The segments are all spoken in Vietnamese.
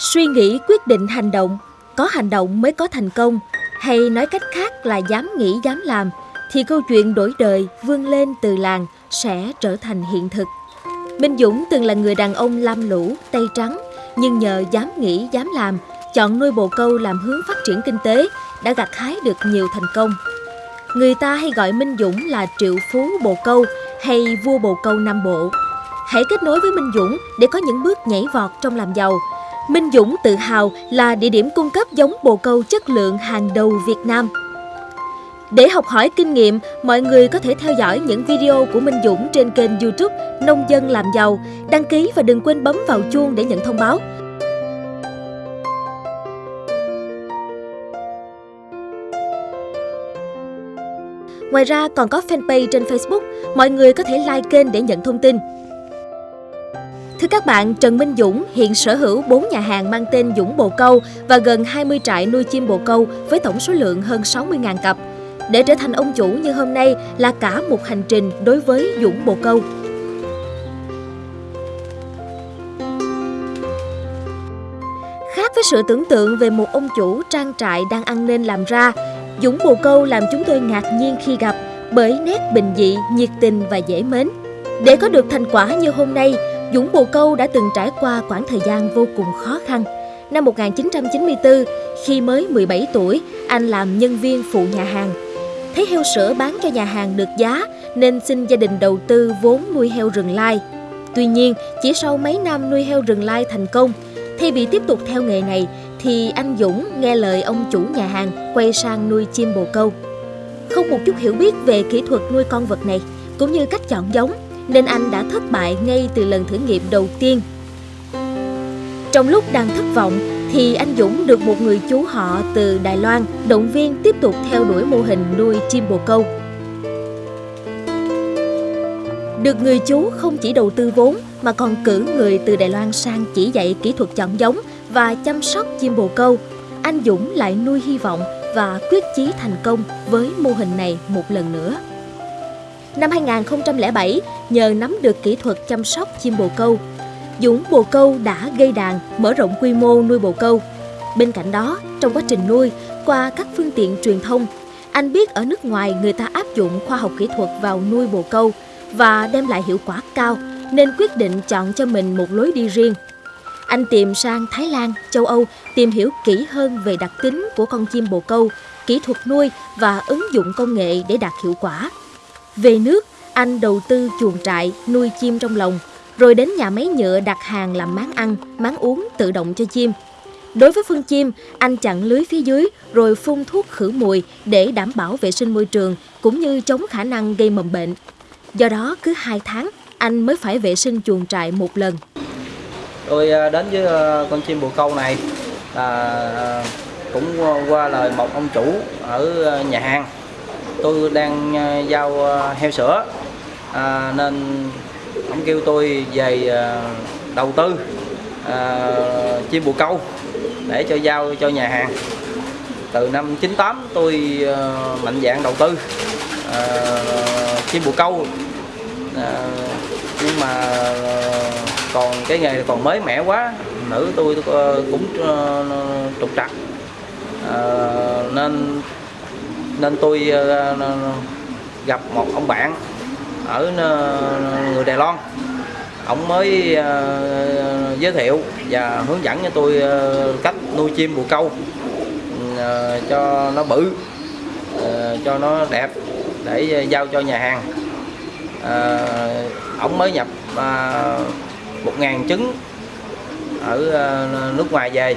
Suy nghĩ quyết định hành động, có hành động mới có thành công, hay nói cách khác là dám nghĩ dám làm, thì câu chuyện đổi đời vươn lên từ làng sẽ trở thành hiện thực. Minh Dũng từng là người đàn ông lam lũ, tay trắng, nhưng nhờ dám nghĩ dám làm, chọn nuôi bồ câu làm hướng phát triển kinh tế, đã gặt hái được nhiều thành công. Người ta hay gọi Minh Dũng là triệu phú bồ câu hay vua bồ câu Nam Bộ. Hãy kết nối với Minh Dũng để có những bước nhảy vọt trong làm giàu. Minh Dũng tự hào là địa điểm cung cấp giống bồ câu chất lượng hàng đầu Việt Nam. Để học hỏi kinh nghiệm, mọi người có thể theo dõi những video của Minh Dũng trên kênh youtube Nông dân làm giàu. Đăng ký và đừng quên bấm vào chuông để nhận thông báo. Ngoài ra còn có fanpage trên Facebook, mọi người có thể like kênh để nhận thông tin. Thưa các bạn, Trần Minh Dũng hiện sở hữu 4 nhà hàng mang tên Dũng Bồ Câu và gần 20 trại nuôi chim bồ câu với tổng số lượng hơn 60.000 cặp. Để trở thành ông chủ như hôm nay là cả một hành trình đối với Dũng Bồ Câu. Khác với sự tưởng tượng về một ông chủ trang trại đang ăn nên làm ra, Dũng Bồ Câu làm chúng tôi ngạc nhiên khi gặp bởi nét bình dị, nhiệt tình và dễ mến. Để có được thành quả như hôm nay, Dũng Bồ Câu đã từng trải qua quãng thời gian vô cùng khó khăn. Năm 1994, khi mới 17 tuổi, anh làm nhân viên phụ nhà hàng. Thấy heo sữa bán cho nhà hàng được giá nên xin gia đình đầu tư vốn nuôi heo rừng lai. Tuy nhiên, chỉ sau mấy năm nuôi heo rừng lai thành công, thay vì tiếp tục theo nghề này thì anh Dũng nghe lời ông chủ nhà hàng quay sang nuôi chim bồ câu. Không một chút hiểu biết về kỹ thuật nuôi con vật này cũng như cách chọn giống nên anh đã thất bại ngay từ lần thử nghiệm đầu tiên. Trong lúc đang thất vọng thì anh Dũng được một người chú họ từ Đài Loan động viên tiếp tục theo đuổi mô hình nuôi chim bồ câu. Được người chú không chỉ đầu tư vốn mà còn cử người từ Đài Loan sang chỉ dạy kỹ thuật chọn giống và chăm sóc chim bồ câu, anh Dũng lại nuôi hy vọng và quyết chí thành công với mô hình này một lần nữa. Năm 2007, nhờ nắm được kỹ thuật chăm sóc chim bồ câu, Dũng bồ câu đã gây đàn, mở rộng quy mô nuôi bồ câu. Bên cạnh đó, trong quá trình nuôi, qua các phương tiện truyền thông, anh biết ở nước ngoài người ta áp dụng khoa học kỹ thuật vào nuôi bồ câu và đem lại hiệu quả cao nên quyết định chọn cho mình một lối đi riêng. Anh tìm sang Thái Lan, châu Âu tìm hiểu kỹ hơn về đặc tính của con chim bồ câu, kỹ thuật nuôi và ứng dụng công nghệ để đạt hiệu quả. Về nước, anh đầu tư chuồng trại nuôi chim trong lồng, rồi đến nhà máy nhựa đặt hàng làm máng ăn, máng uống tự động cho chim. Đối với phân chim, anh chặn lưới phía dưới rồi phun thuốc khử mùi để đảm bảo vệ sinh môi trường cũng như chống khả năng gây mầm bệnh. Do đó, cứ 2 tháng, anh mới phải vệ sinh chuồng trại một lần. Tôi à, đến với à, con chim bồ câu này là cũng qua lời một ông chủ ở nhà hàng. Tôi đang ờ, giao ờ, heo sữa. À, nên ông kêu tôi về ờ, đầu tư à, chim bồ câu để cho giao cho nhà hàng. Từ năm 98 tôi mạnh dạng đầu tư uh, chim bồ câu. Uh, nhưng mà còn cái nghề còn mới mẻ quá nữ tôi, tôi cũng uh, trục trặc. Uh, nên nên tôi ờ, ờ, ờ, gặp một ông bạn ở người Đài Loan. Ông mới giới thiệu và hướng dẫn cho tôi cách nuôi chim bồ câu cho nó bự cho nó đẹp để giao cho nhà hàng. À, ông mới nhập à, 1.000 trứng ở nước ngoài về.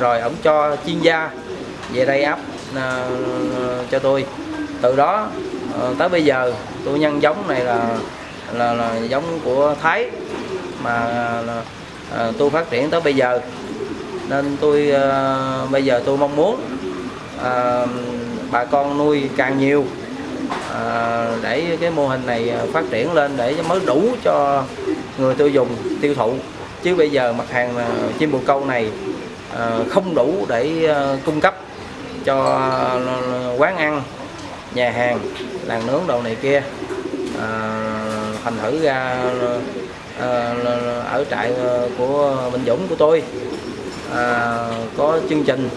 Rồi ông cho chuyên gia về đây áp. À, cho tôi. Từ đó à, tới bây giờ tôi nhân giống này là là, là giống của Thái mà là, à, tôi phát triển tới bây giờ. Nên tôi bây giờ tôi mong muốn à, bà con nuôi càng nhiều à, để cái mô hình này phát triển lên để mới đủ cho người tiêu dùng tiêu thụ. Chứ bây giờ mặt hàng chim bồ câu này à, không đủ để à, cung cấp cho ờ, quán ăn nhà hàng làng nướng đồ này kia. Ờ, thành thử ra ờ, ở trại của Bình Dũng của tôi à, có chương trình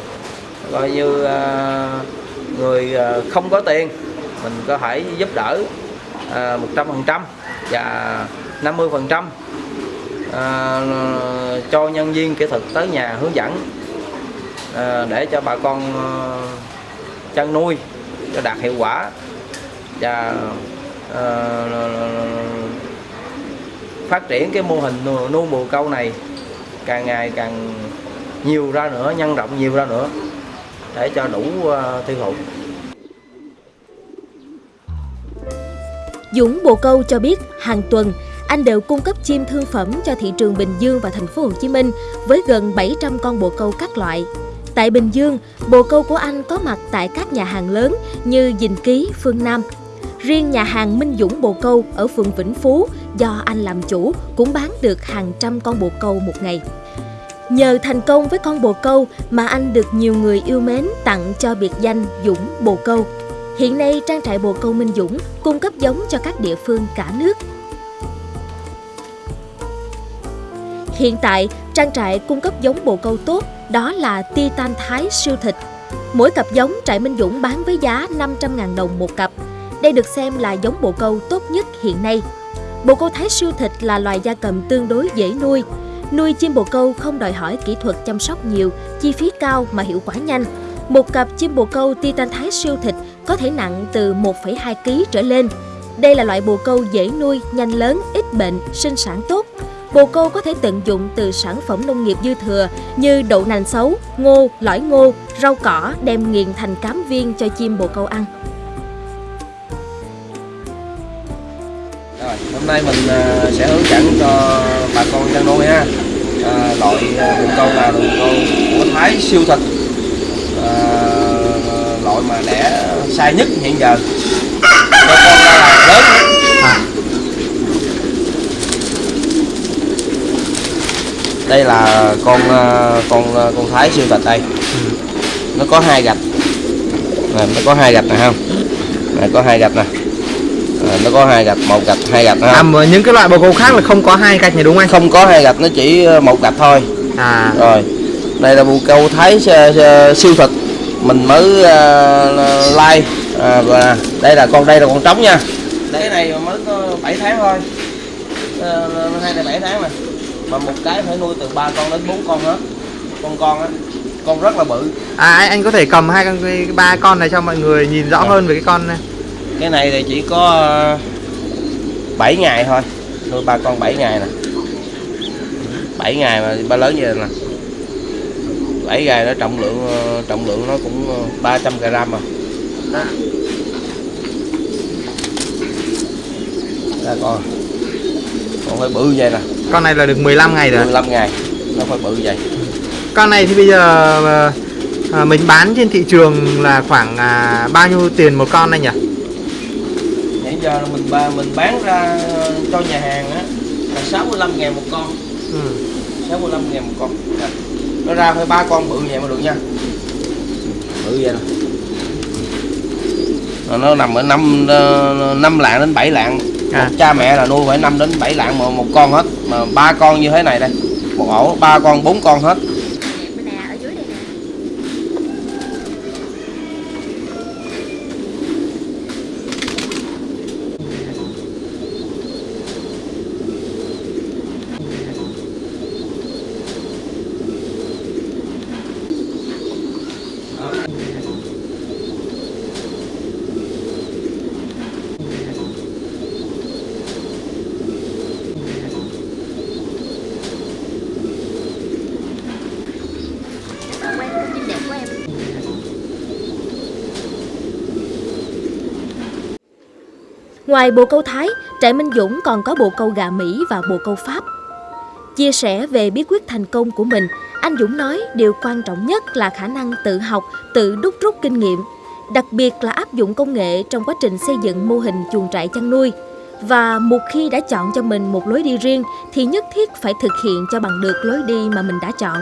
coi như à, người không có tiền mình có thể giúp đỡ à, 100% và 50% à, cho nhân viên kỹ thuật tới nhà hướng dẫn. Ờ, để cho bà con ờ, chăn nuôi cho đạt hiệu quả và ờ, phát triển cái mô hình nuôi, bồ câu này càng ngày càng nhiều ra nữa nhân rộng nhiều ra nữa để cho đủ tiêu thụ Dũng Bồ Câu cho biết hàng tuần anh đều cung cấp chim thương phẩm cho thị trường Bình Dương và thành phố Hồ Chí Minh với gần 700 con bồ câu các loại. Tại Bình Dương, bồ câu của anh có mặt tại các nhà hàng lớn như Dình Ký, Phương Nam. Riêng nhà hàng Minh Dũng Bồ Câu ở phường Vĩnh Phú do anh làm chủ cũng bán được hàng trăm con bồ câu một ngày. Nhờ thành công với con bồ câu mà anh được nhiều người yêu mến tặng cho biệt danh Dũng Bồ Câu. Hiện nay, trang trại bồ câu Minh Dũng cung cấp giống cho các địa phương cả nước. Hiện tại, trang trại cung cấp giống bồ câu tốt đó là Titan Thái siêu thịt. Mỗi cặp giống trại Minh Dũng bán với giá 500.000 đồng một cặp. Đây được xem là giống bồ câu tốt nhất hiện nay. Bồ câu Thái siêu thịt là loài gia cầm tương đối dễ nuôi. Nuôi chim bồ câu không đòi hỏi kỹ thuật chăm sóc nhiều, chi phí cao mà hiệu quả nhanh. Một cặp chim bồ câu Titan Thái siêu thịt có thể nặng từ 1,2 kg trở lên. Đây là loại bồ câu dễ nuôi, nhanh lớn, ít bệnh, sinh sản tốt. Bồ câu có thể tận dụng từ sản phẩm nông nghiệp dư thừa như đậu nành xấu, ngô, lõi ngô, rau cỏ đem nghiền thành cám viên cho chim bồ câu ăn. Rồi, hôm nay mình à, sẽ hướng dẫn cho bà con chăn nuôi ha à, loại bồ câu là bồ câu của Thái siêu thịt à, loại mà đẻ sai nhất hiện giờ cho con ra là lớn à. Đây là con con con Thái siêu thịt đây. Ừ. nó có hai gạch. Này, nó có hai gạch này không? Này, có hai gạch nè. À, nó có hai gạch một gạch hai gạch à, mà những cái loại bồ câu khác là không có hai gạch này đúng không anh? Không có hai gạch nó chỉ một gạch thôi. À. Rồi đây là bồ câu thái siêu thịt mình mới uh, like. À, và đây là con đây là con trống nha. Cái này mới có 7 tháng thôi. Uh, hai này 7 tháng này mà một cái phải nuôi từ ba con đến bốn con hết. Con con á con rất là bự. À anh, có thể cầm hai con ba con này cho mọi người nhìn rõ à. hơn về cái con này. Cái này thì chỉ có 7 ngày thôi. Nuôi ba con 7 ngày nè. 7 ngày mà ba lớn như vậy nè. 7 ngày nó trọng lượng trọng lượng nó cũng 300 g mà. Đây con. Con phải bự vậy nè con này là được 15 ngày rồi 15 ngày. Nó phải bự vậy. Con này thì bây giờ à, mình bán trên thị trường là khoảng à, bao nhiêu tiền một con anh nhỉ? Giờ là mình mình bán ra cho nhà hàng á là 65 ngàn một con. Ừ. 65 ngàn một con. À. nó ra phải ba con bự vậy mà được nha. Bự vậy nè nó nằm ở năm năm lạng đến 7 lạng à. cha mẹ là nuôi phải 5 đến 7 lạng một, một con hết. Mà ba con như thế này đây. Một ổ ba con bốn con hết. Ngoài bồ câu Thái, trại Minh Dũng còn có bồ câu gà Mỹ và bồ câu Pháp. Chia sẻ về bí quyết thành công của mình, anh Dũng nói điều quan trọng nhất là khả năng tự học, tự đúc rút kinh nghiệm, đặc biệt là áp dụng công nghệ trong quá trình xây dựng mô hình chuồng trại chăn nuôi. Và một khi đã chọn cho mình một lối đi riêng thì nhất thiết phải thực hiện cho bằng được lối đi mà mình đã chọn.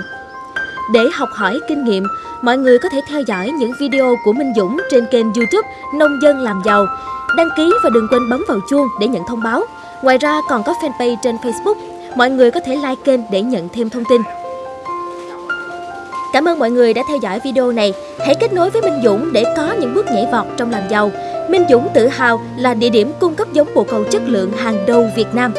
Để học hỏi kinh nghiệm, mọi người có thể theo dõi những video của Minh Dũng trên kênh youtube Nông dân làm giàu Đăng ký và đừng quên bấm vào chuông để nhận thông báo. Ngoài ra còn có fanpage trên Facebook. Mọi người có thể like kênh để nhận thêm thông tin. Cảm ơn mọi người đã theo dõi video này. Hãy kết nối với Minh Dũng để có những bước nhảy vọt trong làm giàu. Minh Dũng tự hào là địa điểm cung cấp giống bồ câu chất lượng hàng đầu Việt Nam.